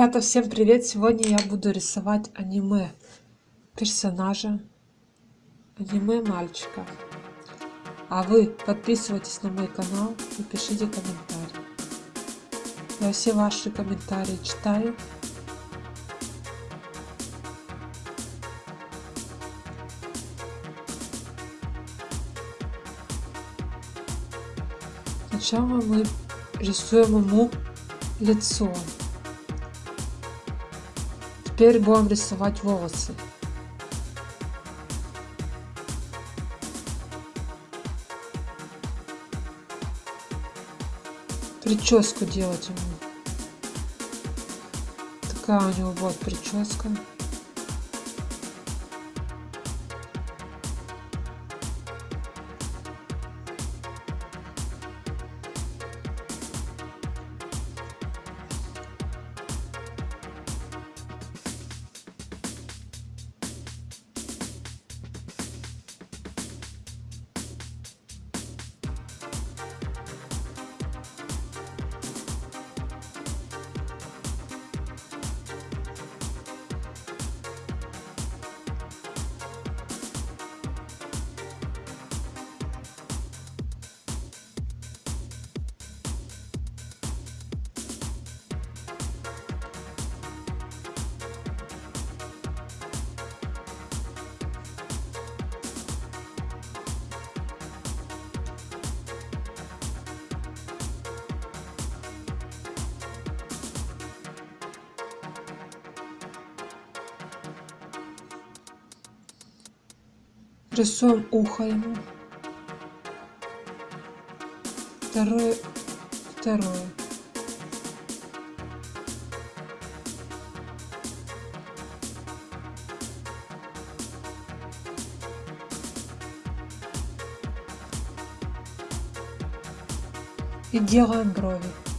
Ребята, всем привет! Сегодня я буду рисовать аниме персонажа, аниме мальчика. А вы подписывайтесь на мой канал и пишите комментарии. Я все ваши комментарии читаю. Сначала мы рисуем ему лицо. Теперь будем рисовать волосы. Прическу делать ему. Такая у него будет прическа. Рисуем ухо ему. Второе, второе. И делаем брови.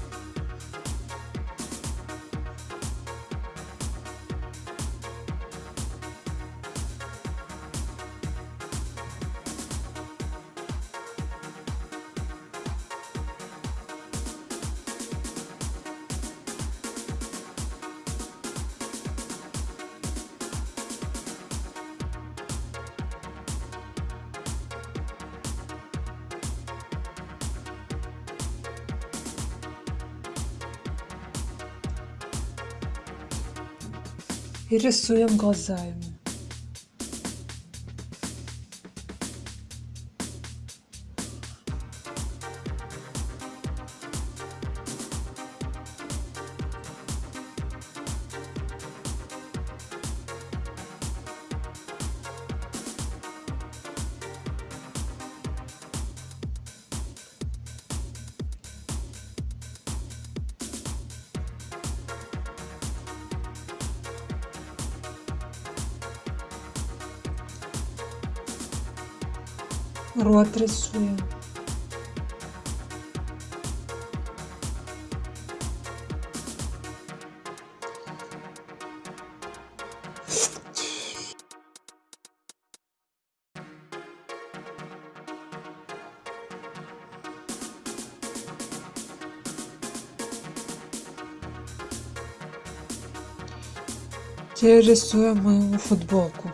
И рисуем глаза рот рисуем. Теперь рисуем мою футболку.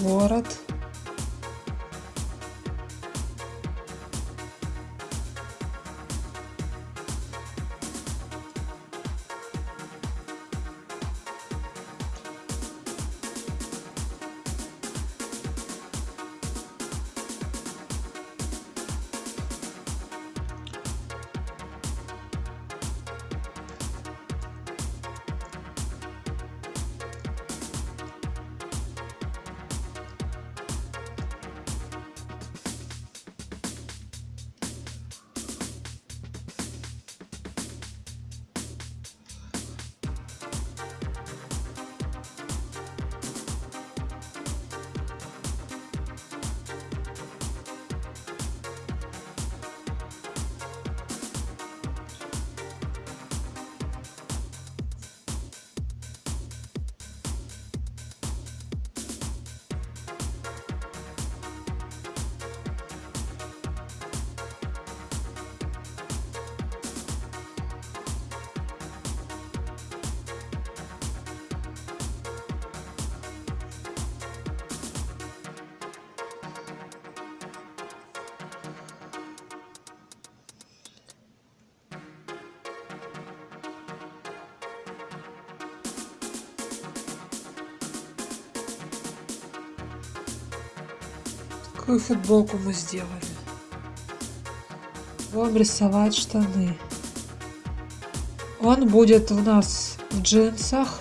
Ворот Какую футболку мы сделали? Будем рисовать штаны. Он будет у нас в джинсах.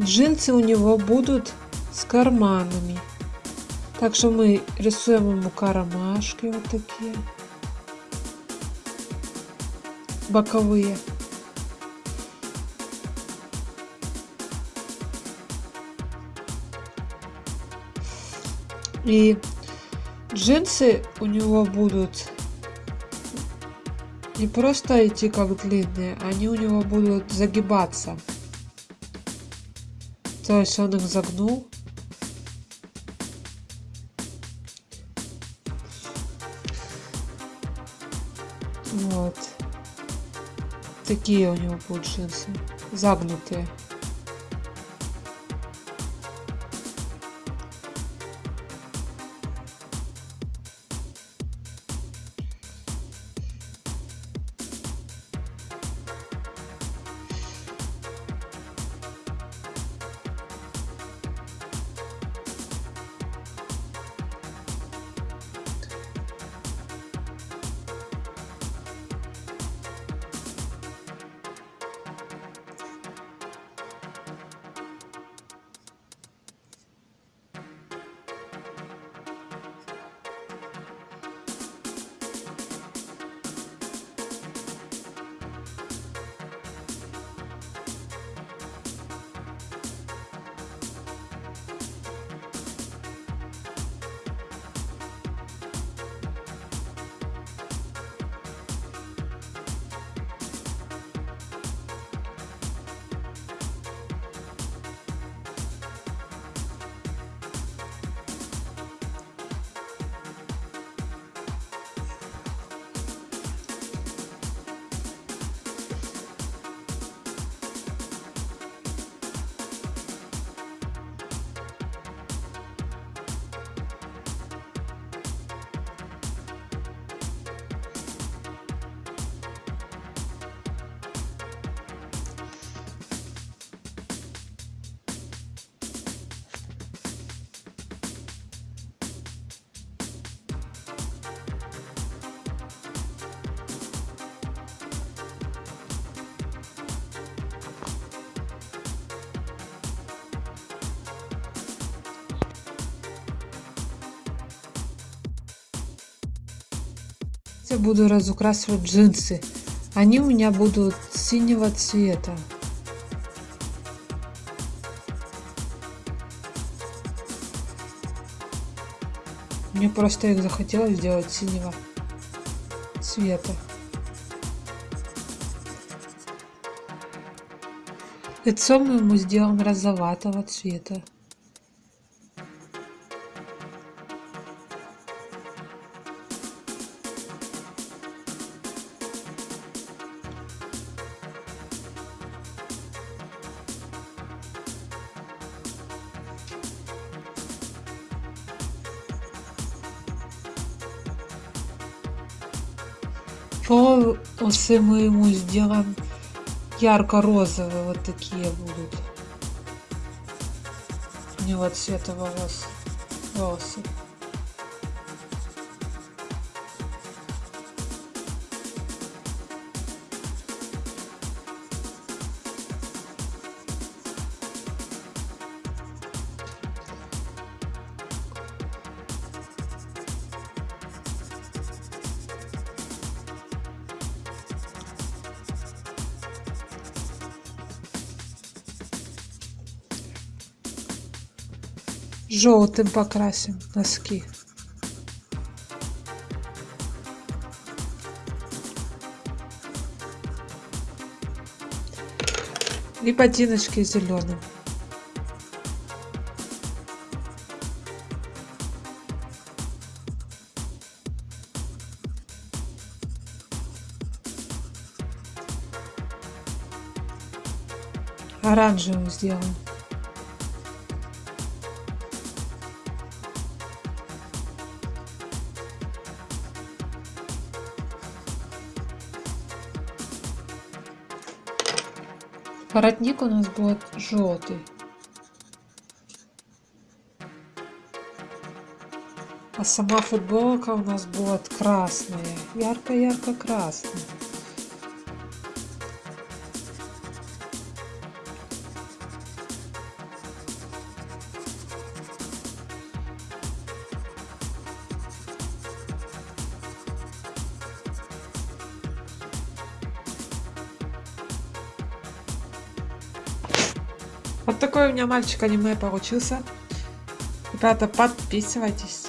Джинсы у него будут с карманами. Так что мы рисуем ему кармашки вот такие. Боковые. И джинсы у него будут не просто идти как длинные, они у него будут загибаться. То есть он их загнул. Вот. Такие у него будут джинсы. Загнутые. Я буду разукрашивать джинсы. Они у меня будут синего цвета. Мне просто их захотелось сделать синего цвета. Лицо мы ему сделаем розоватого цвета. Волосы мы ему сделаем ярко-розовые, вот такие будут. У него цвета волос, волосы. Желтым покрасим носки. И ботиночки зеленым. Оранжевым сделаем Воротник у нас будет желтый. А сама футболка у нас будет красная. Ярко-ярко красная. Вот такой у меня мальчик аниме получился. Ребята, подписывайтесь.